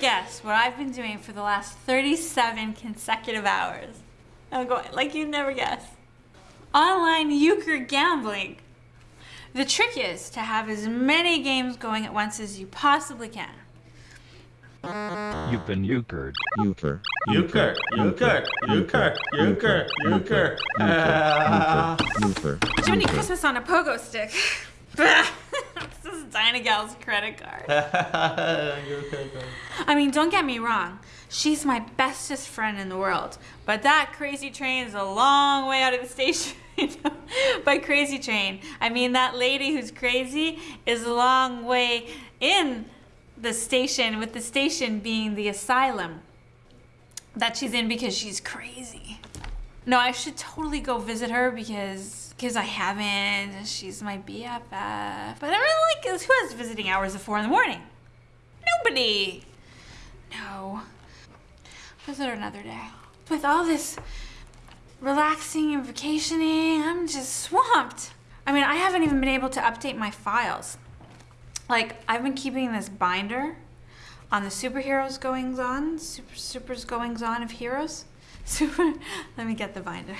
guess what I've been doing for the last 37 consecutive hours? I'm going, like you never guess. Online euchre gambling. The trick is to have as many games going at once as you possibly can. You've been euchred. Euchre. Euchre, euchre, euchre, euchre, euchre. Ah. Euchre. Jiminy Christmas on a pogo stick. Dynagirl's credit card. I mean, don't get me wrong. She's my bestest friend in the world. But that crazy train is a long way out of the station. you know? By crazy train, I mean that lady who's crazy is a long way in the station, with the station being the asylum that she's in because she's crazy. No, I should totally go visit her because because I haven't. She's my BFF. But I really like who has visiting hours at four in the morning. Nobody. No. Visit her another day. With all this relaxing and vacationing, I'm just swamped. I mean, I haven't even been able to update my files. Like, I've been keeping this binder on the superheroes goings on, super, supers goings on of heroes. Super, let me get the binder.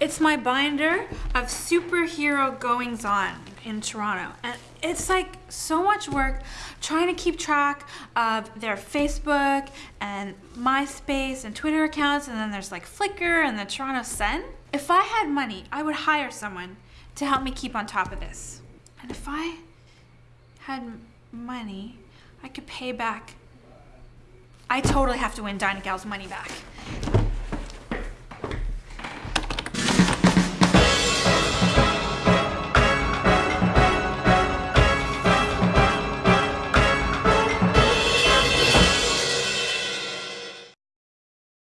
It's my binder of superhero goings on in Toronto. And it's like so much work trying to keep track of their Facebook and MySpace and Twitter accounts. And then there's like Flickr and the Toronto Sun. If I had money, I would hire someone to help me keep on top of this. And if I had money, I could pay back. I totally have to win Dynagirl's money back.